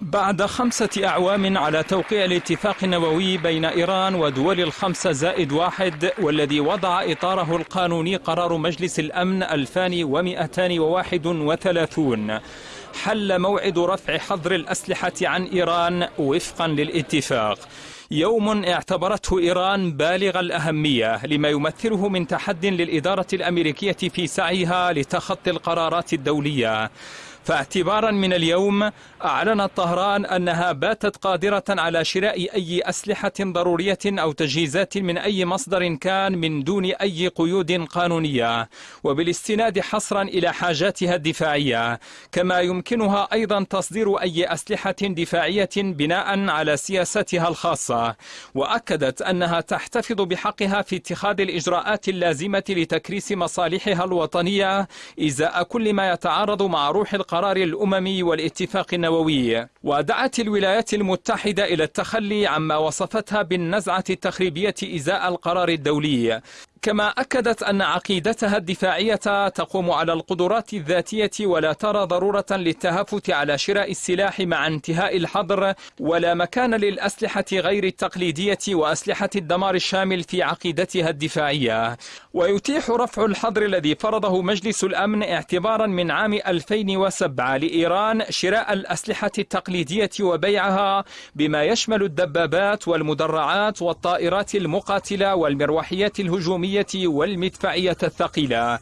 بعد خمسة أعوام على توقيع الاتفاق النووي بين إيران ودول الخمسة زائد واحد والذي وضع إطاره القانوني قرار مجلس الأمن 2231 حل موعد رفع حظر الأسلحة عن إيران وفقا للاتفاق. يوم اعتبرته إيران بالغ الأهمية لما يمثله من تحد للإدارة الأمريكية في سعيها لتخطي القرارات الدولية. فاعتبارا من اليوم أعلنت طهران أنها باتت قادرة على شراء أي أسلحة ضرورية أو تجهيزات من أي مصدر كان من دون أي قيود قانونية وبالاستناد حصرا إلى حاجاتها الدفاعية. كما يمكنها أيضا تصدير أي أسلحة دفاعية بناء على سياستها الخاصة. وأكدت أنها تحتفظ بحقها في اتخاذ الإجراءات اللازمة لتكريس مصالحها الوطنية إزاء كل ما يتعارض مع روح القرار الأممي والاتفاق النووي ودعت الولايات المتحدة إلى التخلي عما وصفتها بالنزعة التخريبية إزاء القرار الدولي. كما أكدت أن عقيدتها الدفاعية تقوم على القدرات الذاتية ولا ترى ضرورة للتهافت على شراء السلاح مع انتهاء الحظر ولا مكان للأسلحة غير التقليدية وأسلحة الدمار الشامل في عقيدتها الدفاعية. ويتيح رفع الحظر الذي فرضه مجلس الأمن اعتبارا من عام 2007 لإيران شراء الأسلحة التقليدية وبيعها بما يشمل الدبابات والمدرعات والطائرات المقاتلة والمروحيات الهجومية الجوية والمدفعية الثقيلة.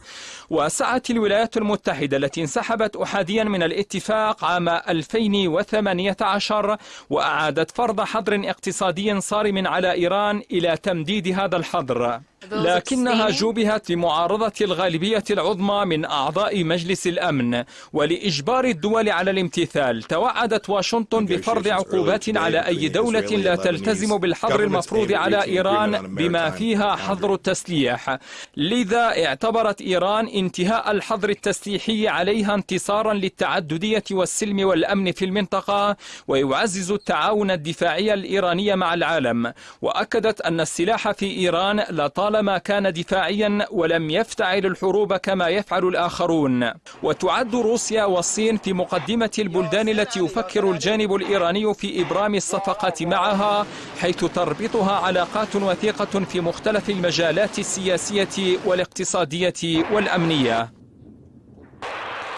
وسعت الولايات المتحدة التي انسحبت أحاديا من الاتفاق عام 2018 وأعادت فرض حظر اقتصادي صارم على إيران إلى تمديد هذا الحظر. لكنها جوبهت لمعارضة الغالبية العظمى من أعضاء مجلس الأمن ولإجبار الدول على الامتثال. توعدت واشنطن بفرض عقوبات على أي دولة لا تلتزم بالحظر المفروض على إيران بما فيها حظر التسليح. لذا اعتبرت إيران انتهاء الحظر التسليحي عليها انتصارا للتعددية والسلم والأمن في المنطقة ويعزز التعاون الدفاعي الإيراني مع العالم. وأكدت أن السلاح في إيران لطالما كان دفاعيا ولم يفتعل الحروب كما يفعل الآخرون. وتعد روسيا والصين في مقدمة البلدان التي يفكر الجانب الإيراني في إبرام الصفقات معها حيث تربطها علاقات وثيقة في مختلف المجالات السياسية والاقتصادية والأمنية.